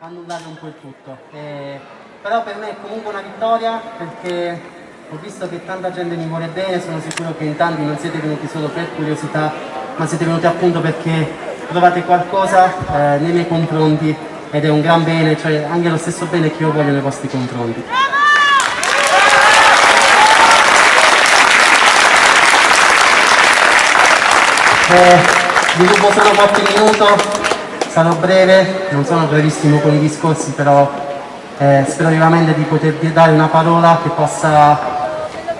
annullare un po' il tutto. Eh, però per me è comunque una vittoria perché ho visto che tanta gente mi vuole bene, sono sicuro che in tanti non siete venuti solo per curiosità, ma siete venuti appunto perché trovate qualcosa eh, nei miei confronti ed è un gran bene, cioè anche lo stesso bene che io voglio nei vostri confronti. Eh, vi rubo solo qualche minuto, sarò breve, non sono brevissimo con i discorsi, però eh, spero vivamente di potervi dare una parola che possa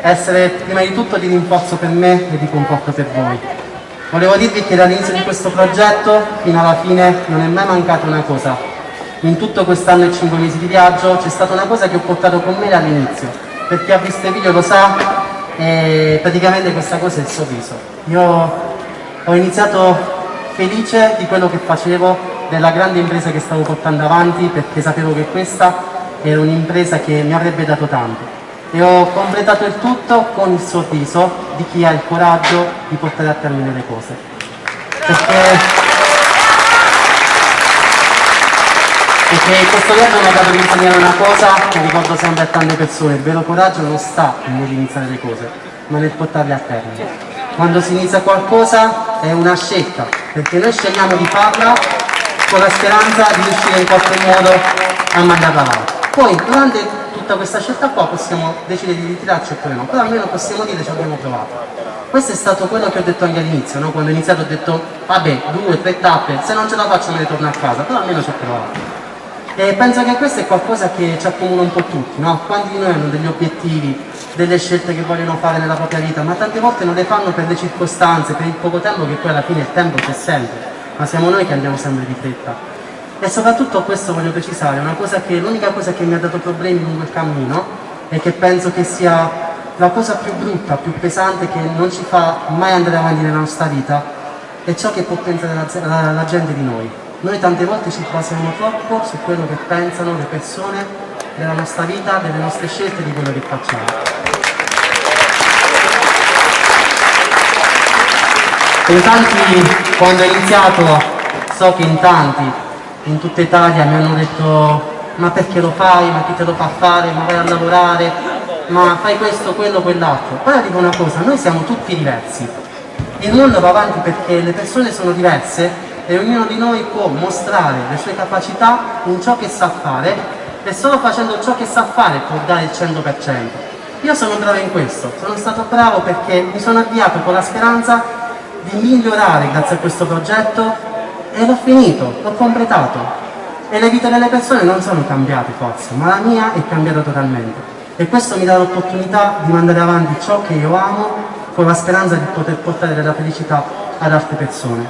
essere prima di tutto di rinforzo per me e di conforto per voi. Volevo dirvi che dall'inizio di questo progetto fino alla fine non è mai mancata una cosa. In tutto quest'anno e cinque mesi di viaggio c'è stata una cosa che ho portato con me dall'inizio. Per chi ha visto i video lo sa, e praticamente questa cosa è il sorriso. Io ho iniziato felice di quello che facevo, della grande impresa che stavo portando avanti perché sapevo che questa era un'impresa che mi avrebbe dato tanto e ho completato il tutto con il sorriso di chi ha il coraggio di portare a termine le cose. Perché, perché questo viaggio mi ha dato di insegnare una cosa che ricordo sempre a tante persone, il vero coraggio non sta nell'iniziare le cose, ma nel portarle a termine. Quando si inizia qualcosa è una scelta, perché noi scegliamo di farla con la speranza di riuscire in qualche modo a mandarla avanti. Poi durante tutta questa scelta qua possiamo decidere di ritirarci oppure no, però almeno possiamo dire ci abbiamo provato. Questo è stato quello che ho detto anche all'inizio, no? quando ho iniziato ho detto vabbè, due, tre tappe, se non ce la faccio me ne torno a casa, però almeno ci ho provato. E penso che questo è qualcosa che ci accomuna un po' tutti, no? Quanti di noi hanno degli obiettivi, delle scelte che vogliono fare nella propria vita, ma tante volte non le fanno per le circostanze, per il poco tempo che poi alla fine il tempo c'è sempre, ma siamo noi che andiamo sempre di fretta. E soprattutto questo voglio precisare, cosa che l'unica cosa che mi ha dato problemi lungo il cammino e che penso che sia la cosa più brutta, più pesante che non ci fa mai andare avanti nella nostra vita è ciò che può pensare la, la, la gente di noi. Noi tante volte ci basiamo troppo su quello che pensano le persone della nostra vita, delle nostre scelte, di quello che facciamo. In tanti, quando ho iniziato, so che in tanti, in tutta Italia, mi hanno detto ma perché lo fai, ma chi te lo fa fare, ma vai a lavorare, ma fai questo, quello, quell'altro. Poi dico una cosa, noi siamo tutti diversi. Il mondo va avanti perché le persone sono diverse e ognuno di noi può mostrare le sue capacità in ciò che sa fare e solo facendo ciò che sa fare può dare il 100%. Io sono bravo in questo, sono stato bravo perché mi sono avviato con la speranza di migliorare grazie a questo progetto e l'ho finito, l'ho completato. E le vite delle persone non sono cambiate forse, ma la mia è cambiata totalmente. E questo mi dà l'opportunità di mandare avanti ciò che io amo con la speranza di poter portare della felicità ad altre persone.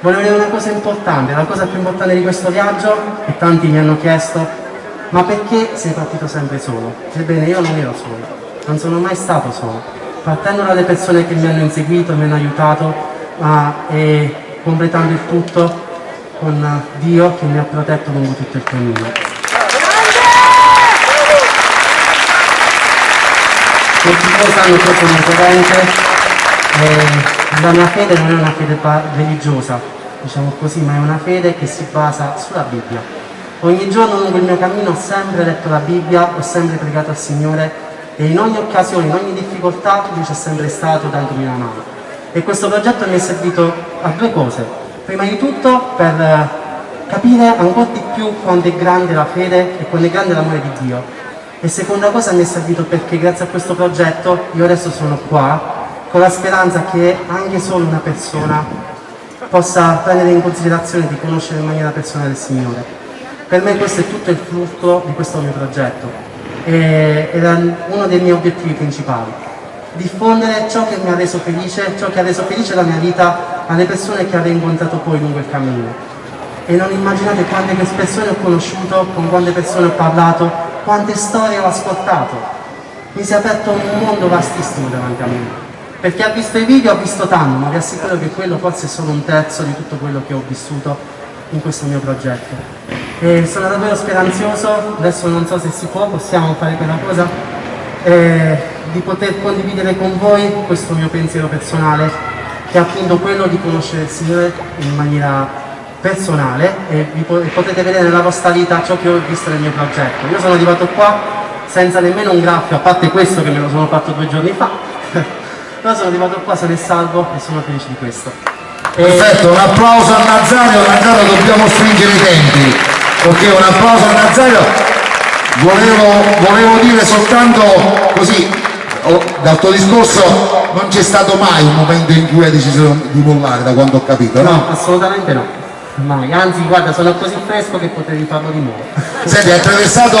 Volevo dire una cosa importante, la cosa più importante di questo viaggio, che tanti mi hanno chiesto, ma perché sei partito sempre solo? Ebbene, io non ero solo, non sono mai stato solo. Partendo dalle persone che mi hanno inseguito, mi hanno aiutato, ma, e completando il tutto con Dio che mi ha protetto lungo tutto il cammino. Tutti voi sanno credente eh, la mia fede non è una fede religiosa, diciamo così, ma è una fede che si basa sulla Bibbia. Ogni giorno lungo il mio cammino ho sempre letto la Bibbia, ho sempre pregato al Signore e in ogni occasione, in ogni difficoltà Lui c'è sempre stato dandomi una mano. E questo progetto mi è servito a due cose. Prima di tutto per eh, capire ancora di più quanto è grande la fede e quanto è grande l'amore di Dio. E seconda cosa mi è servito perché grazie a questo progetto io adesso sono qua con la speranza che anche solo una persona possa prendere in considerazione di conoscere in maniera personale il Signore. Per me questo è tutto il frutto di questo mio progetto e era uno dei miei obiettivi principali. Diffondere ciò che mi ha reso felice, ciò che ha reso felice la mia vita alle persone che avrei incontrato poi lungo il cammino. E non immaginate quante persone ho conosciuto, con quante persone ho parlato, quante storie ho ascoltato. Mi si è aperto un mondo vastissimo davanti a me per chi ha visto i video ha visto tanto, ma vi assicuro che quello forse è solo un terzo di tutto quello che ho vissuto in questo mio progetto. E sono davvero speranzoso, adesso non so se si può, possiamo fare quella cosa, eh, di poter condividere con voi questo mio pensiero personale, che è appunto quello di conoscere il Signore in maniera personale e vi potete vedere nella vostra vita ciò che ho visto nel mio progetto. Io sono arrivato qua senza nemmeno un graffio, a parte questo che me lo sono fatto due giorni fa, però sono arrivato qua sano e salvo e sono felice di questo. Perfetto, un applauso a Nazario, Nazario dobbiamo stringere i tempi, ok, un applauso a Nazario. Volevo, volevo dire soltanto così, oh, dal tuo discorso non c'è stato mai un momento in cui hai deciso di mollare da quanto ho capito, no? No, assolutamente no. Mai, anzi guarda sono così fresco che potevi farlo di nuovo. Senti, hai attraversato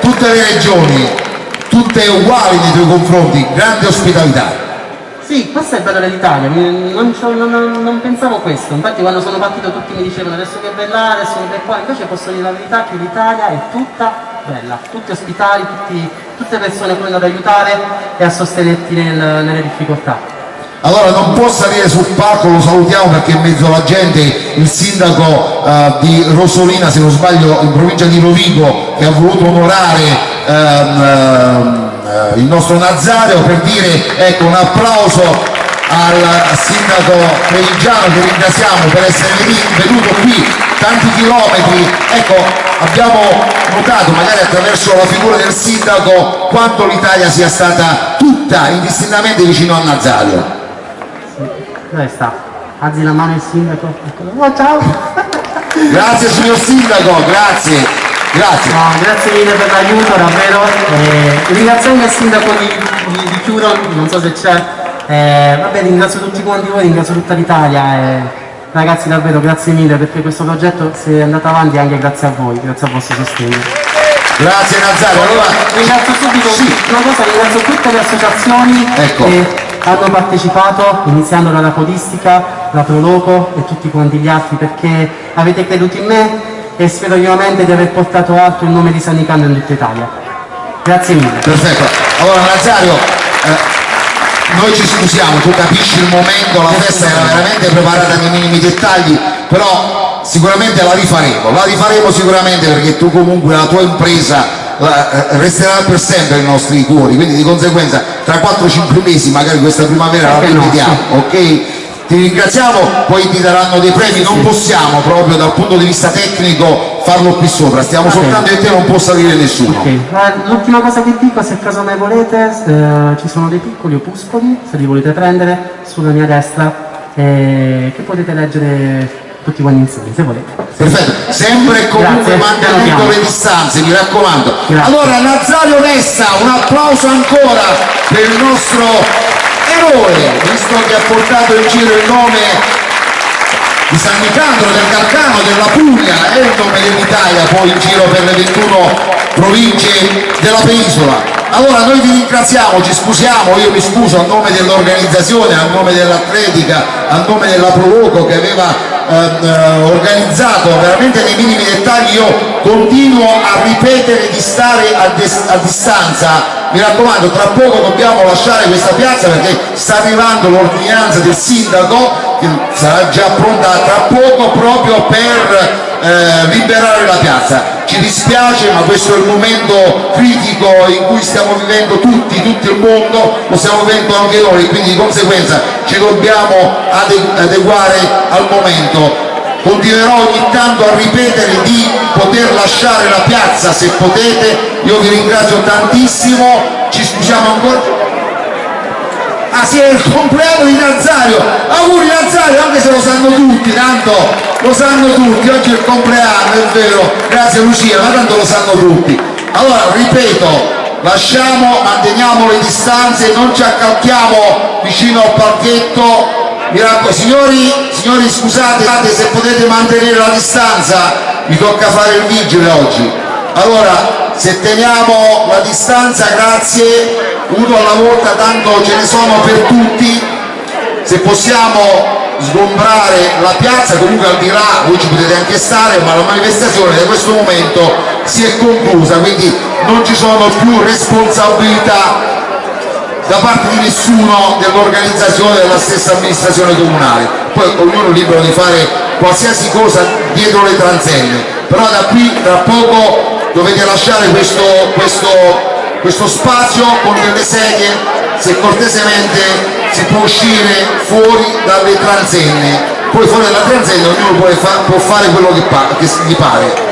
tutte le regioni, tutte uguali nei tuoi confronti, grande ospitalità. Sì, questo è il bello dell'Italia, non, non, non, pensavo questo, infatti quando sono partito tutti mi dicevano adesso che bella, adesso che bella qua, invece posso dire la verità che l'Italia è tutta bella, tutti ospitali, tutti, tutte persone pronte ad aiutare e a sostenerti nel, nelle difficoltà. Allora non può salire sul palco, lo salutiamo perché è in mezzo alla gente il sindaco uh, di Rosolina, se non sbaglio, in provincia di Rovigo, che ha voluto onorare um, uh, il nostro Nazario per dire ecco, un applauso al sindaco Trevigiano che ringraziamo per essere venuto qui tanti chilometri. Ecco, abbiamo notato magari attraverso la figura del sindaco quanto l'Italia sia stata tutta indistintamente vicino a Nazario. Dove sta? Alzi la mano il sindaco. Oh, ciao! Grazie signor sindaco, grazie. Grazie. No, grazie mille per l'aiuto, davvero. Eh, ringraziamo il sindaco di, di, di Chiuro, non so se c'è. Eh, vabbè, ringrazio tutti quanti voi, ringrazio tutta l'Italia. Eh, ragazzi davvero grazie mille perché questo progetto si è andato avanti anche grazie a voi, grazie al vostro sostegno. Grazie Nazario. Allora, ringrazio subito sì. una cosa, ringrazio tutte le associazioni. Ecco. E, hanno partecipato, iniziando dalla Podistica, la Proloco e tutti quanti gli altri, perché avete creduto in me e spero vivamente di aver portato alto il nome di San Nicandro in tutta Italia. Grazie mille. Perfetto. Allora Nazario, eh, noi ci scusiamo, tu capisci il momento, la festa era veramente preparata nei minimi dettagli, però sicuramente la rifaremo, la rifaremo sicuramente perché tu comunque la tua impresa eh, resterà per sempre nei nostri cuori, quindi di conseguenza tra 4-5 mesi magari questa primavera la rivediamo, ok? Ti ringraziamo, poi ti daranno dei premi, non possiamo proprio dal punto di vista tecnico farlo qui sopra, stiamo soltanto e te non può salire nessuno. Okay. L'ultima cosa che dico, se caso mai volete, eh, ci sono dei piccoli opuscoli, se li volete prendere, sulla mia destra, eh, che potete leggere tutti quanti insieme, se volete. Perfetto, sempre e comunque mantenendo le distanze, mi raccomando. Grazie. Allora Nazario Nessa, un applauso ancora per il nostro eroe, visto che ha portato in giro il nome di San Nicandro, del Calcano, della Puglia e il nome dell'Italia poi in giro per le 21 province della penisola. Allora noi vi ringraziamo, ci scusiamo, io mi scuso a nome dell'organizzazione, a nome dell'atletica, a nome della Proloco che aveva eh, organizzato veramente nei minimi dettagli io continuo a ripetere di stare a, a distanza. Mi raccomando tra poco dobbiamo lasciare questa piazza perché sta arrivando l'ordinanza del sindaco sarà già pronta tra poco proprio per eh, liberare la piazza. Ci dispiace ma questo è il momento critico in cui stiamo vivendo tutti, tutto il mondo lo stiamo vivendo anche noi quindi di conseguenza ci dobbiamo adeguare al momento. Continuerò ogni tanto a ripetere di poter lasciare la piazza se potete. Io vi ringrazio tantissimo. Ci scusiamo ancora. Ah sì, è il compleanno di Nazario! Auguri Nazario, anche se lo sanno tutti, tanto lo sanno tutti, oggi è il compleanno, è vero, grazie Lucia, ma tanto lo sanno tutti. Allora, ripeto, lasciamo, manteniamo le distanze, non ci accalchiamo vicino al parchetto, signori, signori scusate se potete mantenere la distanza, mi tocca fare il vigile oggi. Allora, se teniamo la distanza, grazie, uno alla volta tanto ce ne sono per tutti se possiamo sgombrare la piazza comunque al di là voi ci potete anche stare ma la manifestazione da questo momento si è conclusa quindi non ci sono più responsabilità da parte di nessuno dell'organizzazione della stessa amministrazione comunale. Poi ognuno è libero di fare qualsiasi cosa dietro le transenne però da qui tra poco dovete lasciare questo, questo questo spazio con delle sedie se cortesemente si può uscire fuori dalle transenne poi fuori dalla tranzella ognuno può, fa, può fare quello che, pa che gli pare.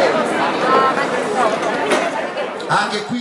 Anche qui